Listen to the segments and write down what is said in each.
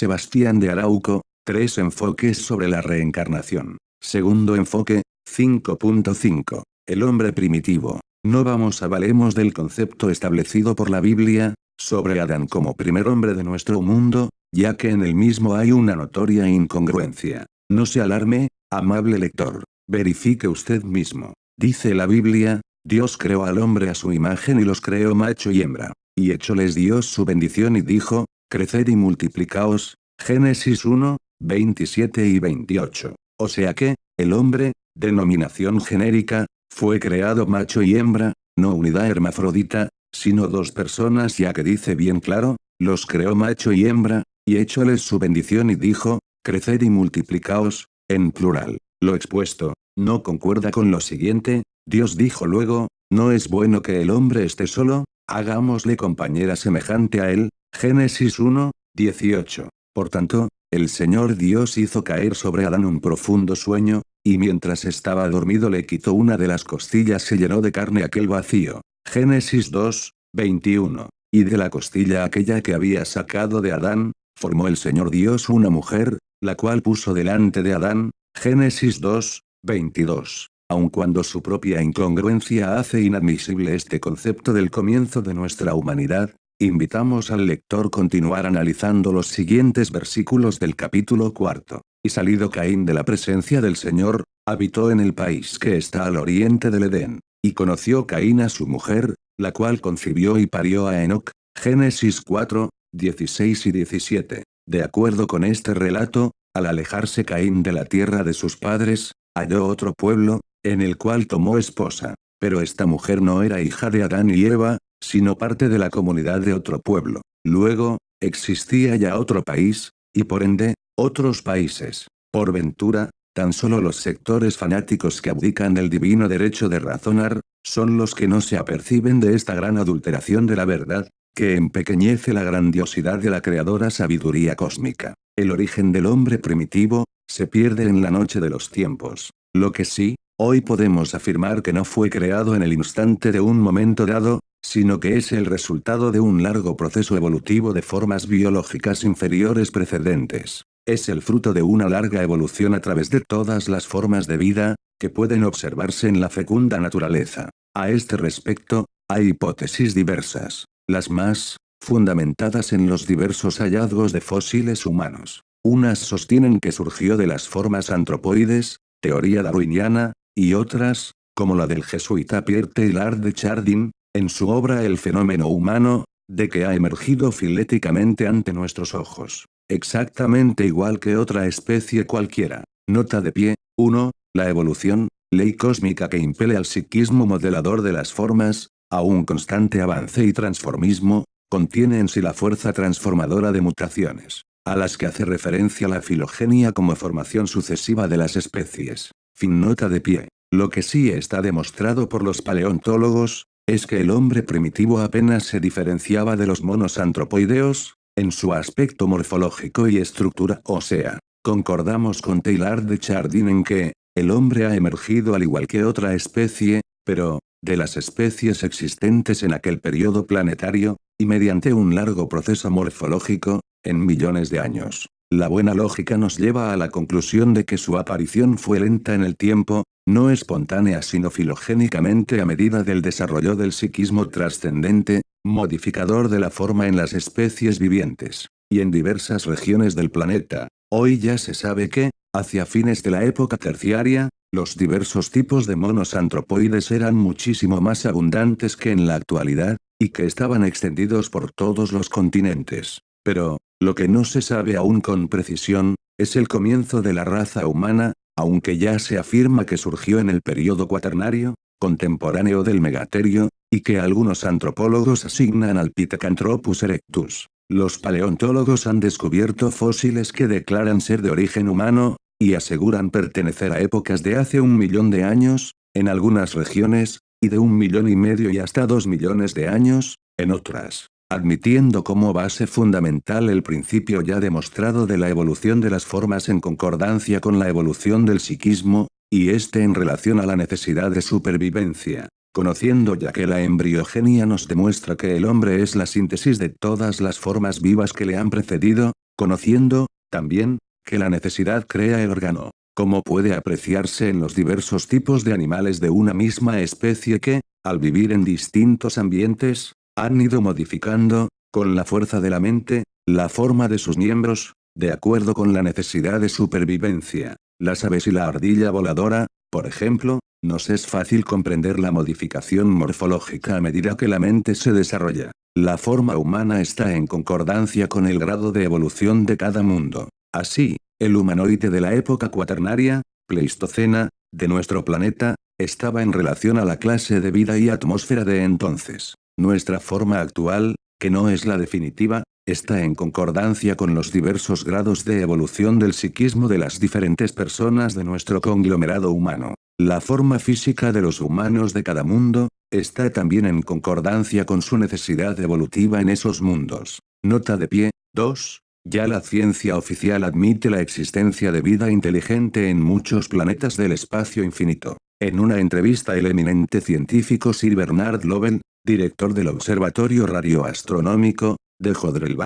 Sebastián de Arauco, tres enfoques sobre la reencarnación. Segundo enfoque, 5.5. El hombre primitivo. No vamos a valemos del concepto establecido por la Biblia, sobre Adán como primer hombre de nuestro mundo, ya que en el mismo hay una notoria incongruencia. No se alarme, amable lector. Verifique usted mismo. Dice la Biblia, Dios creó al hombre a su imagen y los creó macho y hembra. Y hecholes Dios su bendición y dijo, creced y multiplicaos. Génesis 1, 27 y 28. O sea que, el hombre, denominación genérica, fue creado macho y hembra, no unidad hermafrodita, sino dos personas ya que dice bien claro, los creó macho y hembra, y écholes su bendición y dijo, creced y multiplicaos, en plural. Lo expuesto, no concuerda con lo siguiente, Dios dijo luego, no es bueno que el hombre esté solo, hagámosle compañera semejante a él, Génesis 1, 18. Por tanto, el Señor Dios hizo caer sobre Adán un profundo sueño, y mientras estaba dormido le quitó una de las costillas se llenó de carne aquel vacío. Génesis 2, 21. Y de la costilla aquella que había sacado de Adán, formó el Señor Dios una mujer, la cual puso delante de Adán, Génesis 2, 22. Aun cuando su propia incongruencia hace inadmisible este concepto del comienzo de nuestra humanidad, Invitamos al lector continuar analizando los siguientes versículos del capítulo cuarto. Y salido Caín de la presencia del Señor, habitó en el país que está al oriente del Edén. Y conoció Caín a su mujer, la cual concibió y parió a Enoch. Génesis 4, 16 y 17. De acuerdo con este relato, al alejarse Caín de la tierra de sus padres, halló otro pueblo, en el cual tomó esposa. Pero esta mujer no era hija de Adán y Eva, sino parte de la comunidad de otro pueblo. Luego, existía ya otro país, y por ende, otros países. Por ventura, tan solo los sectores fanáticos que abdican del divino derecho de razonar, son los que no se aperciben de esta gran adulteración de la verdad, que empequeñece la grandiosidad de la creadora sabiduría cósmica. El origen del hombre primitivo, se pierde en la noche de los tiempos. Lo que sí, hoy podemos afirmar que no fue creado en el instante de un momento dado, sino que es el resultado de un largo proceso evolutivo de formas biológicas inferiores precedentes. Es el fruto de una larga evolución a través de todas las formas de vida, que pueden observarse en la fecunda naturaleza. A este respecto, hay hipótesis diversas. Las más, fundamentadas en los diversos hallazgos de fósiles humanos. Unas sostienen que surgió de las formas antropoides, teoría darwiniana, y otras, como la del jesuita Pierre Taylor de Chardin, en su obra El fenómeno humano, de que ha emergido filéticamente ante nuestros ojos. Exactamente igual que otra especie cualquiera. Nota de pie, 1. La evolución, ley cósmica que impele al psiquismo modelador de las formas, a un constante avance y transformismo, contiene en sí la fuerza transformadora de mutaciones, a las que hace referencia la filogenia como formación sucesiva de las especies. Fin nota de pie. Lo que sí está demostrado por los paleontólogos, es que el hombre primitivo apenas se diferenciaba de los monos antropoideos, en su aspecto morfológico y estructura o sea, concordamos con Taylor de Chardin en que, el hombre ha emergido al igual que otra especie, pero, de las especies existentes en aquel periodo planetario, y mediante un largo proceso morfológico, en millones de años. La buena lógica nos lleva a la conclusión de que su aparición fue lenta en el tiempo, no espontánea sino filogénicamente a medida del desarrollo del psiquismo trascendente, modificador de la forma en las especies vivientes, y en diversas regiones del planeta. Hoy ya se sabe que, hacia fines de la época terciaria, los diversos tipos de monos antropoides eran muchísimo más abundantes que en la actualidad, y que estaban extendidos por todos los continentes. Pero, lo que no se sabe aún con precisión, es el comienzo de la raza humana, aunque ya se afirma que surgió en el periodo cuaternario, contemporáneo del megaterio, y que algunos antropólogos asignan al Pithecanthropus erectus. Los paleontólogos han descubierto fósiles que declaran ser de origen humano, y aseguran pertenecer a épocas de hace un millón de años, en algunas regiones, y de un millón y medio y hasta dos millones de años, en otras admitiendo como base fundamental el principio ya demostrado de la evolución de las formas en concordancia con la evolución del psiquismo, y este en relación a la necesidad de supervivencia. Conociendo ya que la embriogenia nos demuestra que el hombre es la síntesis de todas las formas vivas que le han precedido, conociendo, también, que la necesidad crea el órgano, como puede apreciarse en los diversos tipos de animales de una misma especie que, al vivir en distintos ambientes, han ido modificando, con la fuerza de la mente, la forma de sus miembros, de acuerdo con la necesidad de supervivencia. Las aves y la ardilla voladora, por ejemplo, nos es fácil comprender la modificación morfológica a medida que la mente se desarrolla. La forma humana está en concordancia con el grado de evolución de cada mundo. Así, el humanoide de la época cuaternaria, Pleistocena, de nuestro planeta, estaba en relación a la clase de vida y atmósfera de entonces. Nuestra forma actual, que no es la definitiva, está en concordancia con los diversos grados de evolución del psiquismo de las diferentes personas de nuestro conglomerado humano. La forma física de los humanos de cada mundo, está también en concordancia con su necesidad evolutiva en esos mundos. Nota de pie, 2. Ya la ciencia oficial admite la existencia de vida inteligente en muchos planetas del espacio infinito. En una entrevista el eminente científico Sir Bernard Lovell, director del Observatorio Radioastronómico, de Jodrell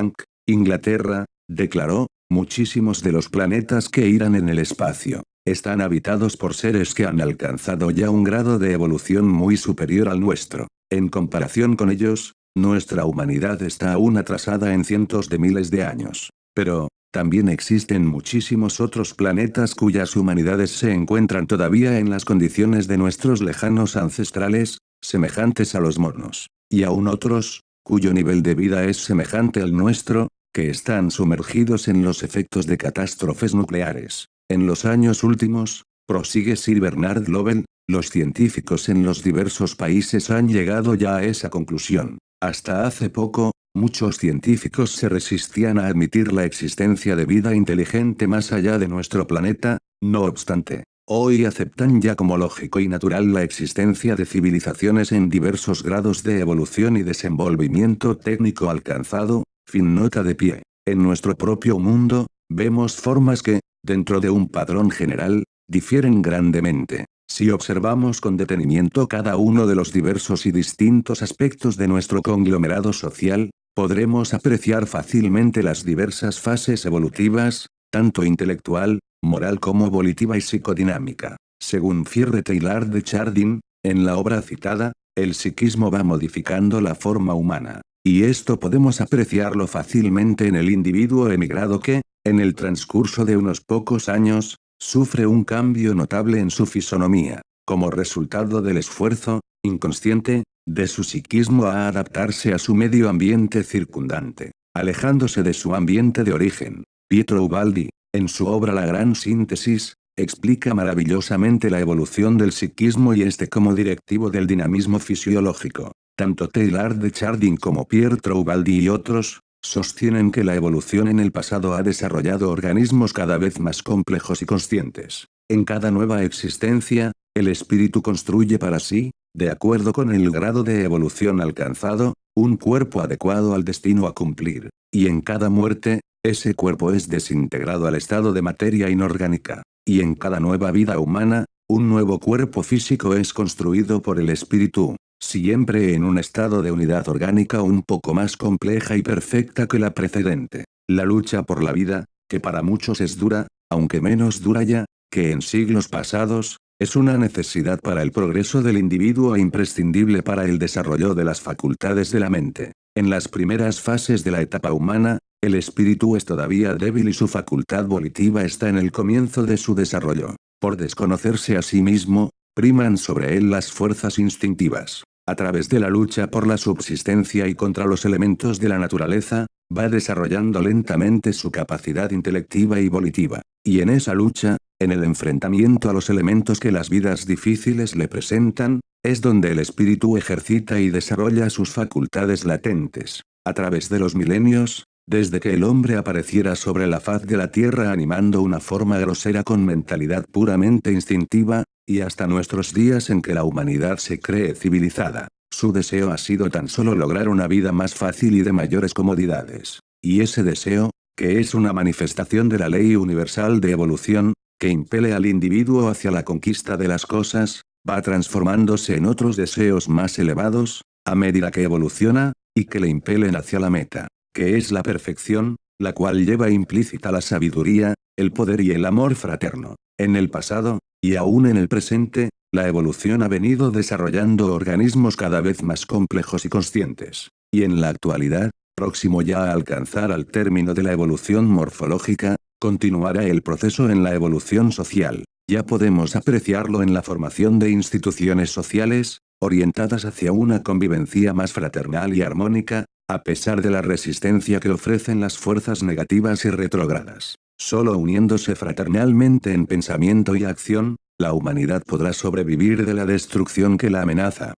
Inglaterra, declaró, muchísimos de los planetas que irán en el espacio, están habitados por seres que han alcanzado ya un grado de evolución muy superior al nuestro. En comparación con ellos, nuestra humanidad está aún atrasada en cientos de miles de años. Pero, también existen muchísimos otros planetas cuyas humanidades se encuentran todavía en las condiciones de nuestros lejanos ancestrales, semejantes a los monos. Y aún otros, cuyo nivel de vida es semejante al nuestro, que están sumergidos en los efectos de catástrofes nucleares. En los años últimos, prosigue Sir Bernard Lovell, los científicos en los diversos países han llegado ya a esa conclusión. Hasta hace poco, muchos científicos se resistían a admitir la existencia de vida inteligente más allá de nuestro planeta, no obstante, Hoy aceptan ya como lógico y natural la existencia de civilizaciones en diversos grados de evolución y desenvolvimiento técnico alcanzado, fin nota de pie. En nuestro propio mundo, vemos formas que, dentro de un patrón general, difieren grandemente. Si observamos con detenimiento cada uno de los diversos y distintos aspectos de nuestro conglomerado social, podremos apreciar fácilmente las diversas fases evolutivas, tanto intelectual, moral como volitiva y psicodinámica. Según Fierre Taylor de Chardin, en la obra citada, el psiquismo va modificando la forma humana. Y esto podemos apreciarlo fácilmente en el individuo emigrado que, en el transcurso de unos pocos años, sufre un cambio notable en su fisonomía, como resultado del esfuerzo, inconsciente, de su psiquismo a adaptarse a su medio ambiente circundante, alejándose de su ambiente de origen. Pietro Ubaldi, en su obra La Gran Síntesis, explica maravillosamente la evolución del psiquismo y este como directivo del dinamismo fisiológico. Tanto Taylor de Chardin como Pierre Troubaldi y otros, sostienen que la evolución en el pasado ha desarrollado organismos cada vez más complejos y conscientes. En cada nueva existencia, el espíritu construye para sí, de acuerdo con el grado de evolución alcanzado, un cuerpo adecuado al destino a cumplir. Y en cada muerte, ese cuerpo es desintegrado al estado de materia inorgánica. Y en cada nueva vida humana, un nuevo cuerpo físico es construido por el espíritu, siempre en un estado de unidad orgánica un poco más compleja y perfecta que la precedente. La lucha por la vida, que para muchos es dura, aunque menos dura ya, que en siglos pasados, es una necesidad para el progreso del individuo e imprescindible para el desarrollo de las facultades de la mente. En las primeras fases de la etapa humana, el espíritu es todavía débil y su facultad volitiva está en el comienzo de su desarrollo. Por desconocerse a sí mismo, priman sobre él las fuerzas instintivas. A través de la lucha por la subsistencia y contra los elementos de la naturaleza, va desarrollando lentamente su capacidad intelectiva y volitiva. Y en esa lucha, en el enfrentamiento a los elementos que las vidas difíciles le presentan, es donde el espíritu ejercita y desarrolla sus facultades latentes. A través de los milenios, desde que el hombre apareciera sobre la faz de la tierra animando una forma grosera con mentalidad puramente instintiva, y hasta nuestros días en que la humanidad se cree civilizada, su deseo ha sido tan solo lograr una vida más fácil y de mayores comodidades. Y ese deseo, que es una manifestación de la ley universal de evolución, que impele al individuo hacia la conquista de las cosas, va transformándose en otros deseos más elevados, a medida que evoluciona, y que le impelen hacia la meta que es la perfección, la cual lleva implícita la sabiduría, el poder y el amor fraterno. En el pasado, y aún en el presente, la evolución ha venido desarrollando organismos cada vez más complejos y conscientes. Y en la actualidad, próximo ya a alcanzar al término de la evolución morfológica, continuará el proceso en la evolución social. Ya podemos apreciarlo en la formación de instituciones sociales, orientadas hacia una convivencia más fraternal y armónica, a pesar de la resistencia que ofrecen las fuerzas negativas y retrógradas. Solo uniéndose fraternalmente en pensamiento y acción, la humanidad podrá sobrevivir de la destrucción que la amenaza.